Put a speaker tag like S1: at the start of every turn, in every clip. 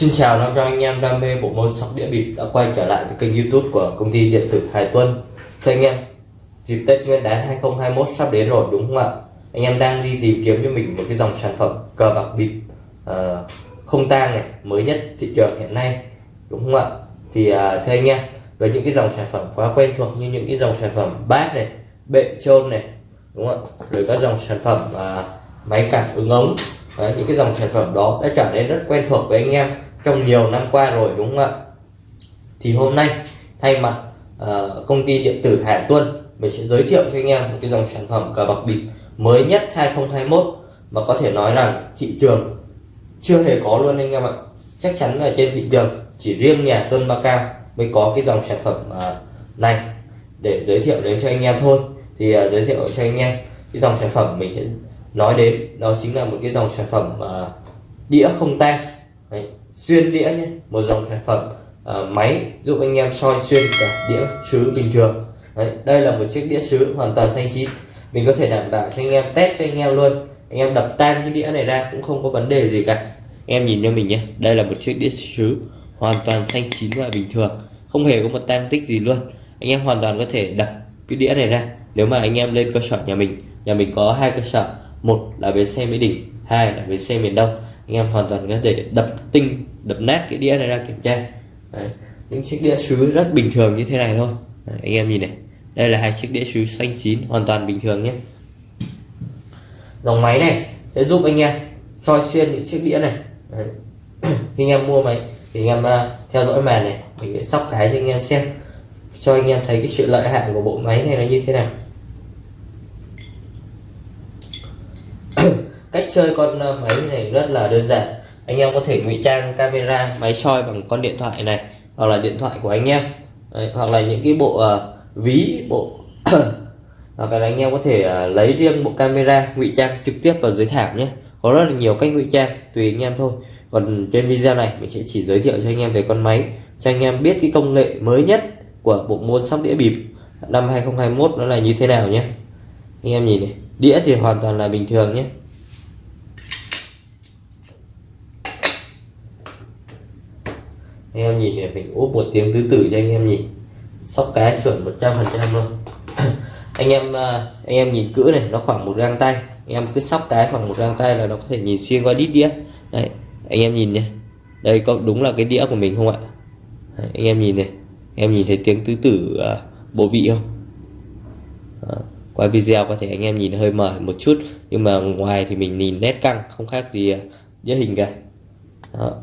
S1: Xin chào năm cho anh em đam mê bộ môn sóc đĩa bịp đã quay trở lại với kênh youtube của công ty điện tử Hải Tuân Thưa anh em, dịp Tết Nguyên đán 2021 sắp đến rồi đúng không ạ? Anh em đang đi tìm kiếm cho mình một cái dòng sản phẩm cờ bạc bịp uh, không tang này mới nhất thị trường hiện nay đúng không ạ? Thì uh, thưa anh em, với những cái dòng sản phẩm quá quen thuộc như những cái dòng sản phẩm bát này, bệ trôn này đúng không ạ? Rồi các dòng sản phẩm uh, máy cảm ứng ống Đấy, những cái dòng sản phẩm đó đã trở nên rất quen thuộc với anh em trong nhiều năm qua rồi đúng không ạ? Thì hôm nay thay mặt uh, công ty điện tử Hải Tuân mình sẽ giới thiệu cho anh em một cái dòng sản phẩm cờ bạc bịp mới nhất 2021 mà có thể nói rằng thị trường chưa hề có luôn anh em ạ. Chắc chắn là trên thị trường chỉ riêng nhà Tuân Ba Cao mới có cái dòng sản phẩm uh, này để giới thiệu đến cho anh em thôi. Thì uh, giới thiệu cho anh em cái dòng sản phẩm mình sẽ nói đến đó chính là một cái dòng sản phẩm uh, đĩa không tang xuyên đĩa nhé. Một dòng sản phẩm uh, máy giúp anh em soi xuyên cả đĩa sứ bình thường. Đấy, đây là một chiếc đĩa sứ hoàn toàn xanh chín. Mình có thể đảm bảo cho anh em test cho anh em luôn. Anh em đập tan cái đĩa này ra cũng không có vấn đề gì cả. Em nhìn cho mình nhé đây là một chiếc đĩa sứ hoàn toàn xanh chín và bình thường. Không hề có một tan tích gì luôn. Anh em hoàn toàn có thể đập cái đĩa này ra. Nếu mà anh em lên cơ sở nhà mình nhà mình có hai cơ sở. Một là bến xe mỹ đình hai là bến xe miền đông anh em hoàn toàn có thể đập tinh đập nát cái đĩa này ra kiểm tra. Đấy. những chiếc đĩa sứ rất bình thường như thế này thôi. Đấy, anh em nhìn này. Đây là hai chiếc đĩa sứ xanh chín hoàn toàn bình thường nhé. Dòng máy này sẽ giúp anh em soi xuyên những chiếc đĩa này. Đấy. khi anh em mua máy thì anh em uh, theo dõi màn này mình sẽ sóc cái cho anh em xem cho anh em thấy cái sự lợi hại của bộ máy này nó như thế nào. Cách chơi con ờ, máy này rất là đơn giản. Anh em có thể ngụy trang camera máy soi bằng con điện thoại này hoặc là điện thoại của anh em. Đấy, hoặc là những cái bộ uh, ví bộ hoặc là anh em có thể uh, lấy riêng bộ camera ngụy trang trực tiếp vào dưới thảm nhé. Có rất là nhiều cách ngụy trang tùy anh em thôi. Còn trên video này mình sẽ chỉ giới thiệu cho anh em về con máy cho anh em biết cái công nghệ mới nhất của bộ môn sóc đĩa bịp năm 2021 nó là như thế nào nhé. Anh em nhìn này đĩa thì hoàn toàn là bình thường nhé. Anh em nhìn này mình úp một tiếng tứ tử cho anh em nhìn. Sóc cá chuẩn 100 phần trăm luôn. Anh em à, anh em nhìn cữ này nó khoảng một găng tay. Anh em cứ sóc cái khoảng một găng tay là nó có thể nhìn xuyên qua đít đĩa. Đây anh em nhìn nhé. Đây có đúng là cái đĩa của mình không ạ? Đấy, anh em nhìn này. Anh em nhìn thấy tiếng tứ tử uh, bộ vị không? Đó. qua video có thể anh em nhìn hơi mờ một chút nhưng mà ngoài thì mình nhìn nét căng không khác gì à, uh, đĩa hình cả. Đó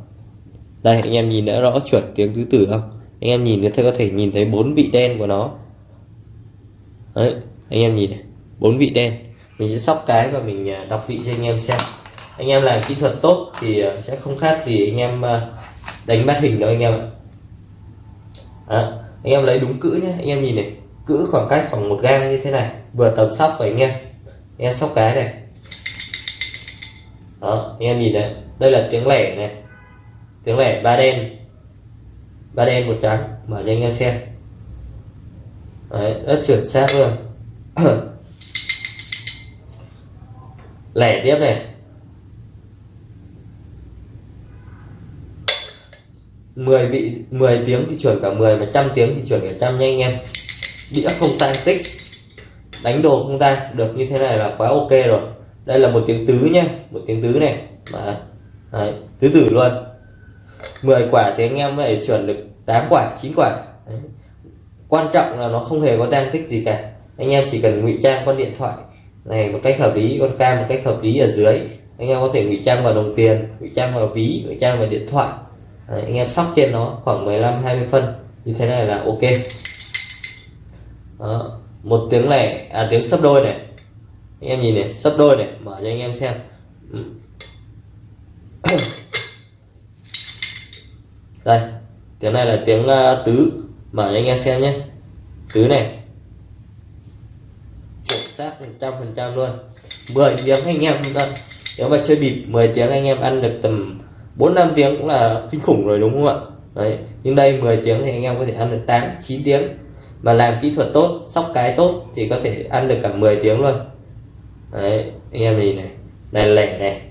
S1: đây anh em nhìn đã rõ chuẩn tiếng tứ tử không? Anh em nhìn có thể nhìn thấy bốn vị đen của nó. Đấy anh em nhìn này bốn vị đen. Mình sẽ sóc cái và mình à, đọc vị cho anh em xem. Anh em làm kỹ thuật tốt thì à, sẽ không khác gì anh em à, đánh bắt hình đâu anh em ạ. À, anh em lấy đúng cữ nhé anh em nhìn này cữ khoảng cách khoảng một gang như thế này vừa tầm sóc của anh em. Anh em sóc cái này. Đó anh em nhìn này đây là tiếng lẻ này tiếng lẻ ba đen. Ba đen một trắng mở cho anh em xem. Đấy, rất chuẩn xác luôn lẻ tiếp này. 10 vị 10 tiếng thì chuẩn cả 10 mà trăm tiếng thì chuẩn cả trăm nha anh em. Đĩa không tan tích. Đánh đồ không tan được như thế này là quá ok rồi. Đây là một tiếng tứ nhé một tiếng tứ này. Mà Đấy, tứ tử luôn. 10 quả thì anh em phải chuẩn được 8 quả 9 quả. Đấy. quan trọng là nó không hề có tăng tích gì cả. Anh em chỉ cần ngụy trang con điện thoại này một cách hợp lý con cam một cách hợp lý ở dưới. Anh em có thể ngụy trang vào đồng tiền ngụy trang vào ví ngụy trang vào điện thoại. Đấy, anh em sóc trên nó khoảng 15 20 phân. Như thế này là ok. Đó. một tiếng lẻ à tiếng sấp đôi này. Anh em nhìn này sấp đôi này mở cho anh em xem. Ừ. đây tiếng này là tiếng uh, tứ. Mở cho anh em xem nhé. Tứ này. Chuẩn xác trăm phần trăm luôn. 10 tiếng anh em vâng nếu mà chơi bịp 10 tiếng anh em ăn được tầm 4 5 tiếng cũng là kinh khủng rồi đúng không ạ? Đấy nhưng đây 10 tiếng thì anh em có thể ăn được 8 9 tiếng. Mà làm kỹ thuật tốt sóc cái tốt thì có thể ăn được cả 10 tiếng luôn. Đấy anh em nhìn này. Này lẻ này.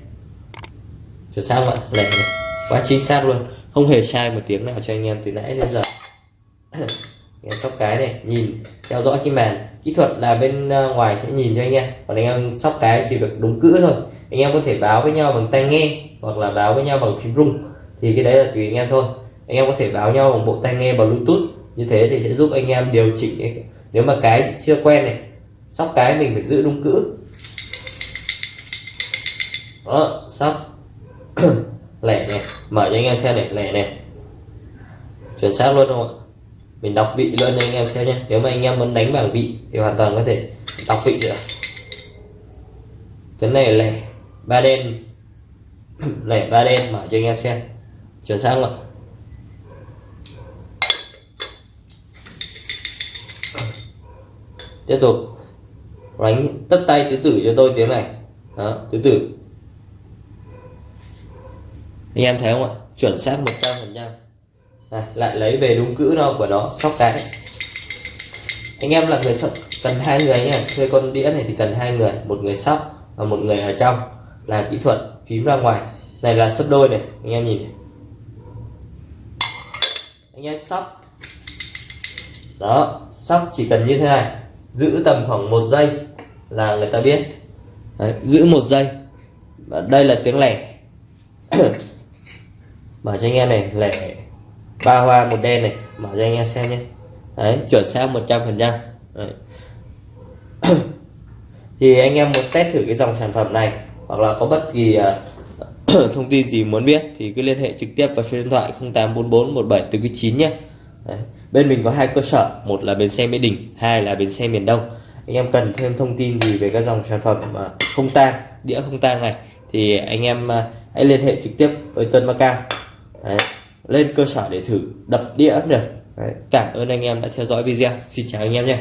S1: Chuẩn xác không ạ? Lẻ này. Quá chính xác luôn không hề sai một tiếng nào cho anh em từ nãy đến giờ. Anh em sóc cái này, nhìn, theo dõi cái màn. Kỹ thuật là bên ờ, ngoài sẽ nhìn cho anh em. Còn anh em sóc cái chỉ được đúng cữ thôi. Anh em có thể báo với nhau bằng tai nghe hoặc là báo với nhau bằng phím rung. Thì cái đấy là tùy anh em thôi. Anh em có thể báo nhau bằng bộ tai nghe bằng bluetooth. Như thế thì sẽ giúp anh em điều chỉnh nếu mà cái chưa quen này, sóc cái mình phải giữ đúng cữ. Đó, sóc lẻ này mở cho anh em xem này, lẻ này chuẩn xác luôn không ạ? Mình đọc vị luôn cho anh em xem nhé. Nếu mà anh em muốn đánh bảng vị thì hoàn toàn có thể đọc vị được. Chấn này lẻ, ba đen. Lẻ ba đen, mở cho anh em xem. Chuẩn xác không ạ? Tiếp tục. Đánh tất tay tứ tử cho tôi tiếng này. Đó, tứ tử anh em thấy không ạ? Chuẩn xác 100 phần trăm. À, lại lấy về đúng cữ nó của nó sóc cái. Anh em là người sóc cần hai người nha chơi con đĩa này thì cần hai người một người sóc và một người ở trong. Làm kỹ thuật phím ra ngoài. Này là sấp đôi này anh em nhìn này. anh em sóc. Đó sóc chỉ cần như thế này. Giữ tầm khoảng một giây là người ta biết. Đấy, giữ một giây. Và đây là tiếng lẻ. mở cho anh em này lẻ ba hoa một đen này mở cho anh em xem nhé. Đấy chuẩn xác 100 phần trăm. Thì anh em muốn test thử cái dòng sản phẩm này hoặc là có bất kỳ uh, thông tin gì muốn biết thì cứ liên hệ trực tiếp vào số điện thoại 0844 17 9 nhé. Đấy. bên mình có hai cơ sở một là bến xe mỹ đình hai là bến xe miền đông. Anh em cần thêm thông tin gì về các dòng sản phẩm mà không tang đĩa không tang này thì anh em à, hãy liên hệ trực tiếp với Tuân Macau Đấy. lên cơ sở để thử đập đĩa được Đấy. cảm ơn anh em đã theo dõi video xin chào anh em nhé